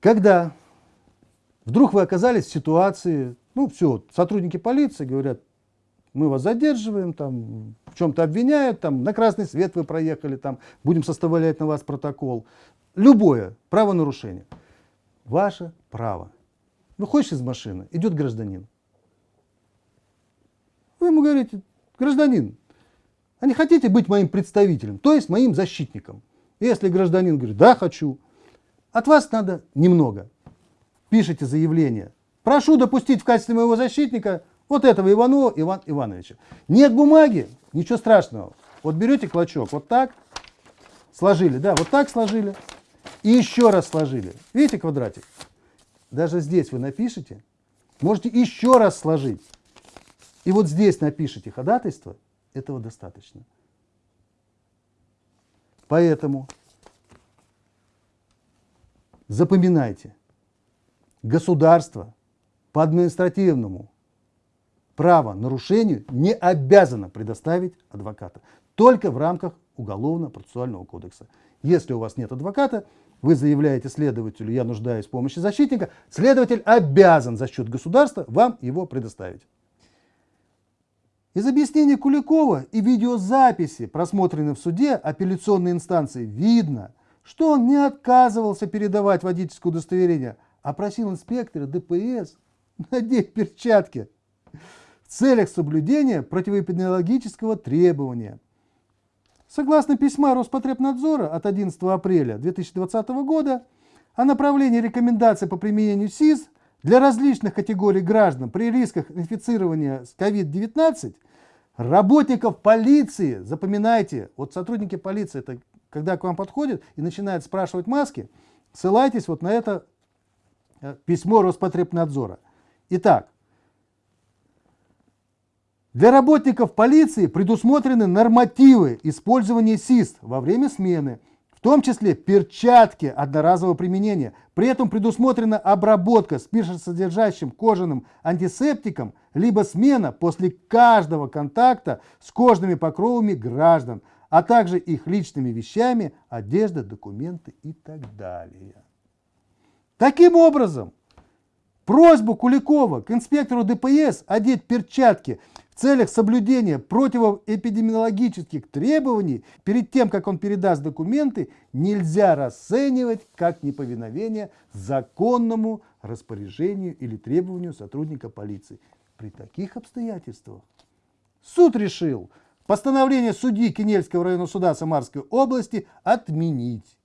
Когда вдруг вы оказались в ситуации, ну все, сотрудники полиции говорят, мы вас задерживаем, там, в чем-то обвиняют, там, на красный свет вы проехали, там, будем составлять на вас протокол. Любое правонарушение. Ваше право. Выходишь из машины, идет гражданин. Вы ему говорите, гражданин, а не хотите быть моим представителем, то есть моим защитником? Если гражданин говорит, да, хочу, от вас надо немного. Пишите заявление. Прошу допустить в качестве моего защитника вот этого Иванова Иван Ивановича. Нет бумаги, ничего страшного. Вот берете клочок, вот так, сложили, да, вот так сложили, и еще раз сложили. Видите квадратик? Даже здесь вы напишите, можете еще раз сложить. И вот здесь напишите ходатайство, этого достаточно. Поэтому запоминайте, государство по административному правонарушению не обязано предоставить адвоката, только в рамках Уголовно-процессуального кодекса. Если у вас нет адвоката, вы заявляете следователю, я нуждаюсь в помощи защитника, следователь обязан за счет государства вам его предоставить. Из объяснения Куликова и видеозаписи, просмотренной в суде апелляционной инстанции, видно, что он не отказывался передавать водительское удостоверение, а просил инспектора ДПС надеть перчатки в целях соблюдения противоэпидемиологического требования. Согласно письма Роспотребнадзора от 11 апреля 2020 года о направлении рекомендаций по применению СИЗ для различных категорий граждан при рисках инфицирования с COVID-19 работников полиции, запоминайте, вот сотрудники полиции, это когда к вам подходят и начинают спрашивать маски, ссылайтесь вот на это э, письмо Роспотребнадзора. Итак, для работников полиции предусмотрены нормативы использования СИС во время смены, в том числе перчатки одноразового применения. При этом предусмотрена обработка спиртосодержащим кожаным антисептиком, либо смена после каждого контакта с кожными покровами граждан, а также их личными вещами, одежда, документы и так далее. Таким образом, просьбу Куликова к инспектору ДПС одеть перчатки в целях соблюдения противоэпидемиологических требований перед тем, как он передаст документы, нельзя расценивать как неповиновение законному распоряжению или требованию сотрудника полиции. При таких обстоятельствах суд решил постановление судьи Кенельского районного суда Самарской области отменить.